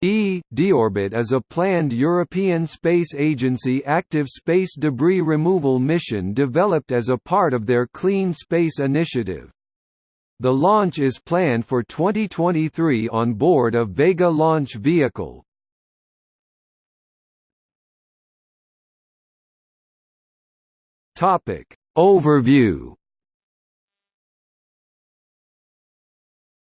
E. Deorbit is a planned European Space Agency active space debris removal mission developed as a part of their Clean Space Initiative. The launch is planned for 2023 on board a Vega launch vehicle. Overview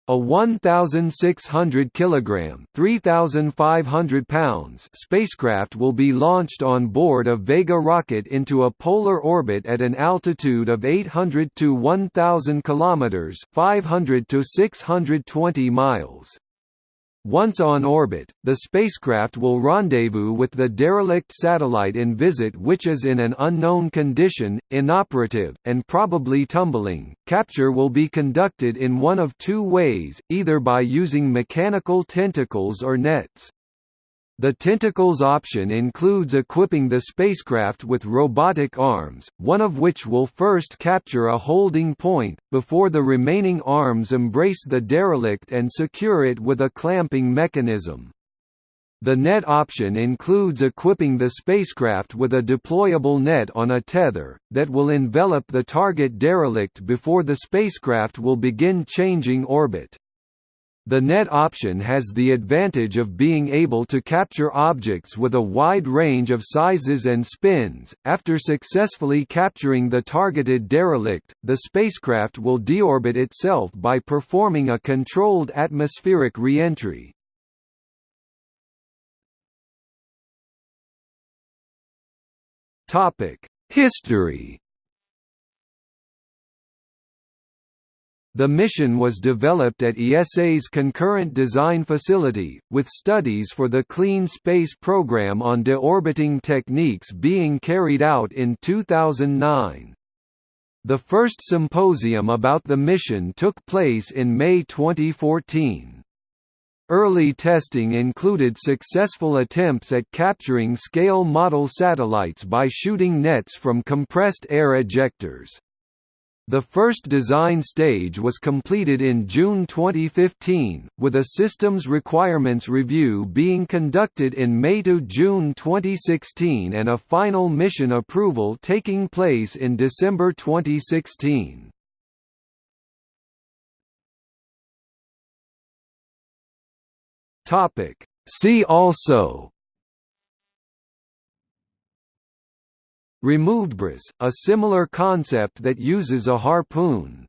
A 1,600 kg (3,500 pounds) spacecraft will be launched on board a Vega rocket into a polar orbit at an altitude of 800 to 1,000 km (500 to 620 miles). Once on orbit, the spacecraft will rendezvous with the derelict satellite Envisat which is in an unknown condition, inoperative, and probably tumbling. Capture will be conducted in one of two ways, either by using mechanical tentacles or nets. The Tentacles option includes equipping the spacecraft with robotic arms, one of which will first capture a holding point, before the remaining arms embrace the derelict and secure it with a clamping mechanism. The net option includes equipping the spacecraft with a deployable net on a tether, that will envelop the target derelict before the spacecraft will begin changing orbit. The net option has the advantage of being able to capture objects with a wide range of sizes and spins. After successfully capturing the targeted derelict, the spacecraft will deorbit itself by performing a controlled atmospheric reentry. Topic: History The mission was developed at ESA's Concurrent Design Facility, with studies for the Clean Space program on deorbiting techniques being carried out in 2009. The first symposium about the mission took place in May 2014. Early testing included successful attempts at capturing scale model satellites by shooting nets from compressed air ejectors. The first design stage was completed in June 2015, with a systems requirements review being conducted in May to June 2016 and a final mission approval taking place in December 2016. See also RemoveDEBRIS, a similar concept that uses a harpoon.